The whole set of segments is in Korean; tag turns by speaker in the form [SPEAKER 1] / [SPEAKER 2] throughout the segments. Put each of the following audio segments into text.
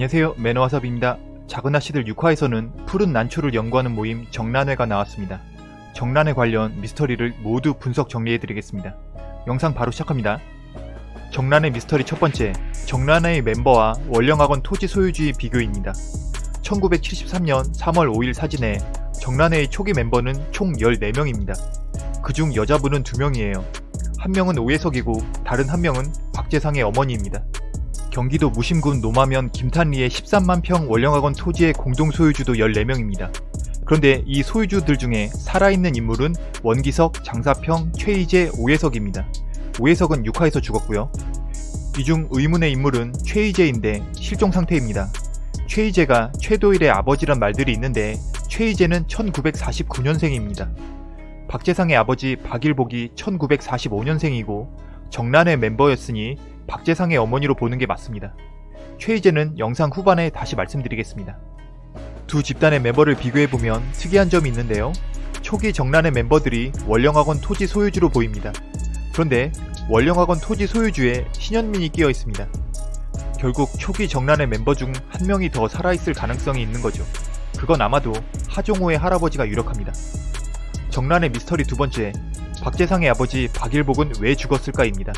[SPEAKER 1] 안녕하세요 매너와삽입니다. 작은 아씨들 6화에서는 푸른 난초를 연구하는 모임 정란회가 나왔습니다. 정란회 관련 미스터리를 모두 분석 정리해드리겠습니다. 영상 바로 시작합니다. 정란회 미스터리 첫 번째, 정란회의 멤버와 원령학원 토지 소유주의 비교입니다. 1973년 3월 5일 사진에 정란회의 초기 멤버는 총 14명입니다. 그중 여자분은 2명이에요. 한 명은 오해석이고 다른 한 명은 박재상의 어머니입니다. 경기도 무심군 노마면 김탄리의 13만 평 원령학원 토지의 공동 소유주도 14명입니다. 그런데 이 소유주들 중에 살아있는 인물은 원기석, 장사평, 최희재, 오해석입니다. 오해석은 6화에서 죽었고요. 이 중 의문의 인물은 최희재인데 실종 상태입니다. 최희재가 최도일의 아버지란 말들이 있는데 최희재는 1949년생입니다. 박재상의 아버지 박일복이 1945년생이고 정란회 멤버였으니 박재상의 어머니로 보는 게 맞습니다. 최희재는 영상 후반에 다시 말씀드리겠습니다. 두 집단의 멤버를 비교해보면 특이한 점이 있는데요. 초기 정란의 멤버들이 원령학원 토지 소유주로 보입니다. 그런데 원령학원 토지 소유주에 신현민이 끼어 있습니다. 결국 초기 정란의 멤버 중 한 명이 더 살아있을 가능성이 있는 거죠. 그건 아마도 하종호의 할아버지가 유력합니다. 정란의 미스터리 두 번째, 박재상의 아버지 박일복은 왜 죽었을까입니다.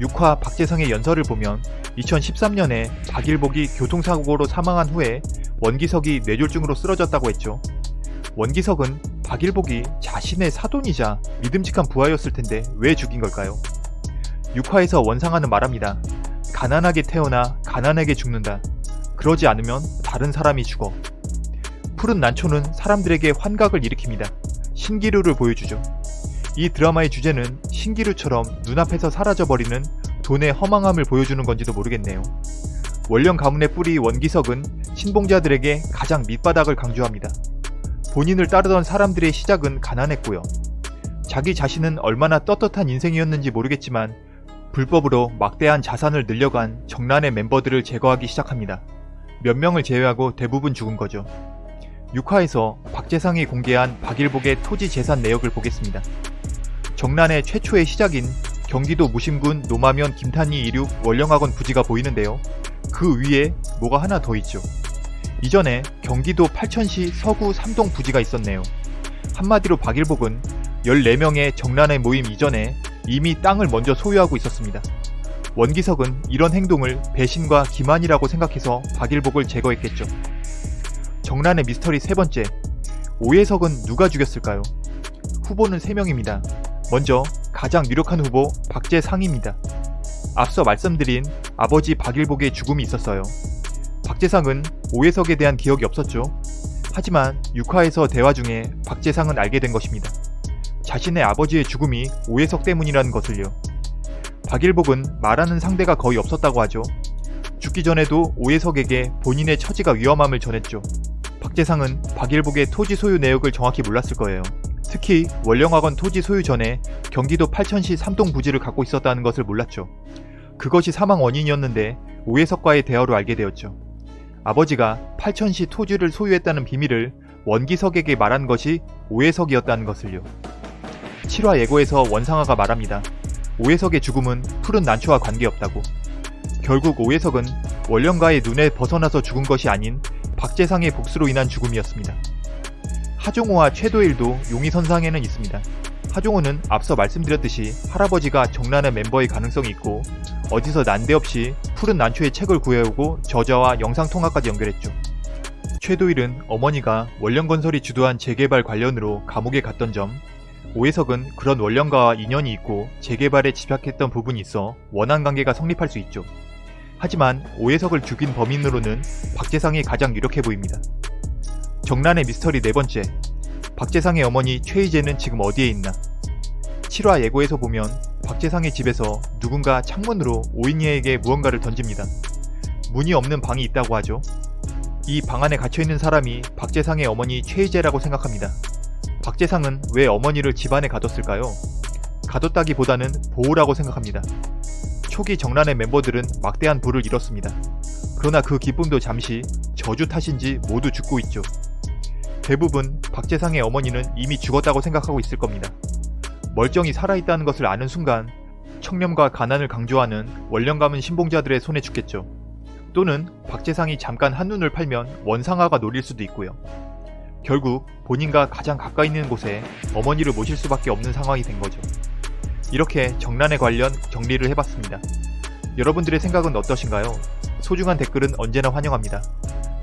[SPEAKER 1] 6화 박재상의 연설을 보면 2013년에 박일복이 교통사고로 사망한 후에 원기석이 뇌졸중으로 쓰러졌다고 했죠. 원기석은 박일복이 자신의 사돈이자 믿음직한 부하였을 텐데 왜 죽인 걸까요? 6화에서 원상하는 말합니다. 가난하게 태어나 가난하게 죽는다. 그러지 않으면 다른 사람이 죽어. 푸른 난초는 사람들에게 환각을 일으킵니다. 신기루를 보여주죠. 이 드라마의 주제는 신기루처럼 눈앞에서 사라져버리는 돈의 허망함을 보여주는 건지도 모르겠네요. 원령 가문의 뿌리 원기석은 신봉자들에게 가장 밑바닥을 강조합니다. 본인을 따르던 사람들의 시작은 가난했고요. 자기 자신은 얼마나 떳떳한 인생이었는지 모르겠지만 불법으로 막대한 자산을 늘려간 정란의 멤버들을 제거하기 시작합니다. 몇 명을 제외하고 대부분 죽은 거죠. 6화에서 박재상이 공개한 박일복의 토지 재산 내역을 보겠습니다. 정란의 최초의 시작인 경기도 무심군 노마면 김탄리 이륙 원령학원 부지가 보이는데요. 그 위에 뭐가 하나 더 있죠. 이전에 경기도 팔천시 서구 삼동 부지가 있었네요. 한마디로 박일복은 14명의 정란의 모임 이전에 이미 땅을 먼저 소유하고 있었습니다. 원기석은 이런 행동을 배신과 기만이라고 생각해서 박일복을 제거했겠죠. 정란의 미스터리 세 번째, 오해석은 누가 죽였을까요? 후보는 3명입니다. 먼저 가장 유력한 후보 박재상입니다. 앞서 말씀드린 아버지 박일복의 죽음이 있었어요. 박재상은 오해석에 대한 기억이 없었죠. 하지만 6화에서 대화 중에 박재상은 알게 된 것입니다. 자신의 아버지의 죽음이 오해석 때문이라는 것을요. 박일복은 말하는 상대가 거의 없었다고 하죠. 죽기 전에도 오해석에게 본인의 처지가 위험함을 전했죠. 박재상은 박일복의 토지 소유 내역을 정확히 몰랐을 거예요. 특히 원령학원 토지 소유 전에 경기도 팔천시 삼동 부지를 갖고 있었다는 것을 몰랐죠. 그것이 사망 원인이었는데 오해석과의 대화로 알게 되었죠. 아버지가 팔천시 토지를 소유했다는 비밀을 원기석에게 말한 것이 오해석이었다는 것을요. 7화 예고에서 원상아가 말합니다. 오해석의 죽음은 푸른 난초와 관계없다고. 결국 오해석은 원령가의 눈에 벗어나서 죽은 것이 아닌 박재상의 복수로 인한 죽음이었습니다. 하종호와 최도일도 용의선상에는 있습니다. 하종호는 앞서 말씀드렸듯이 할아버지가 정란의 멤버의 가능성이 있고 어디서 난데없이 푸른 난초의 책을 구해오고 저자와 영상통화까지 연결했죠. 최도일은 어머니가 원령건설이 주도한 재개발 관련으로 감옥에 갔던 점, 오해석은 그런 원령가와 인연이 있고 재개발에 집약했던 부분이 있어 원한 관계가 성립할 수 있죠. 하지만 오해석을 죽인 범인으로는 박재상이 가장 유력해 보입니다. 정란의 미스터리 네 번째, 박재상의 어머니 최희재는 지금 어디에 있나? 7화 예고에서 보면 박재상의 집에서 누군가 창문으로 오인이에게 무언가를 던집니다. 문이 없는 방이 있다고 하죠. 이 방 안에 갇혀있는 사람이 박재상의 어머니 최희재라고 생각합니다. 박재상은 왜 어머니를 집안에 가뒀을까요? 가뒀다기보다는 보호라고 생각합니다. 초기 정란의 멤버들은 막대한 부를 잃었습니다. 그러나 그 기쁨도 잠시 저주 탓인지 모두 죽고 있죠. 대부분 박재상의 어머니는 이미 죽었다고 생각하고 있을 겁니다. 멀쩡히 살아있다는 것을 아는 순간 청렴과 가난을 강조하는 원령 가문 신봉자들의 손에 죽겠죠. 또는 박재상이 잠깐 한눈을 팔면 원상아가 노릴 수도 있고요. 결국 본인과 가장 가까이 있는 곳에 어머니를 모실 수밖에 없는 상황이 된 거죠. 이렇게 정란에 관련 정리를 해봤습니다. 여러분들의 생각은 어떠신가요? 소중한 댓글은 언제나 환영합니다.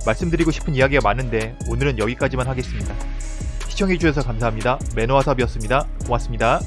[SPEAKER 1] 말씀드리고 싶은 이야기가 많은데 오늘은 여기까지만 하겠습니다. 시청해주셔서 감사합니다. 매너와삽이었습니다. 고맙습니다.